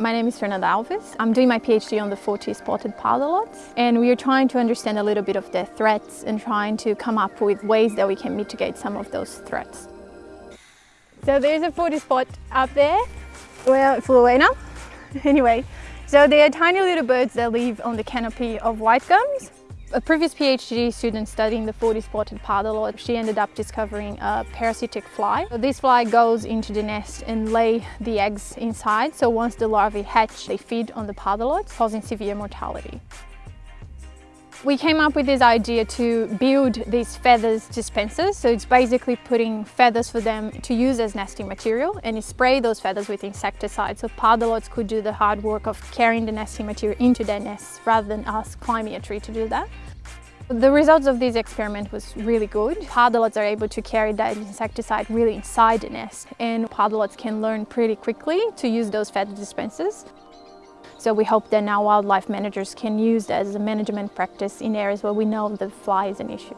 My name is Fernanda Alves. I'm doing my PhD on the 40 spotted pardalotes and we are trying to understand a little bit of their threats and trying to come up with ways that we can mitigate some of those threats. So there's a 40 spot up there it flew away now. anyway, so they are tiny little birds that live on the canopy of white gums a previous PhD student studying the 40-spotted pardalote, she ended up discovering a parasitic fly. This fly goes into the nest and lay the eggs inside, so once the larvae hatch, they feed on the pardalote, causing severe mortality. We came up with this idea to build these feathers dispensers. So it's basically putting feathers for them to use as nesting material and you spray those feathers with insecticide. So pardalotes could do the hard work of carrying the nesting material into their nests rather than us climbing a tree to do that. The results of this experiment was really good. Pardalotes are able to carry that insecticide really inside the nest and pardalotes can learn pretty quickly to use those feather dispensers. So we hope that now wildlife managers can use that as a management practice in areas where we know the fly is an issue.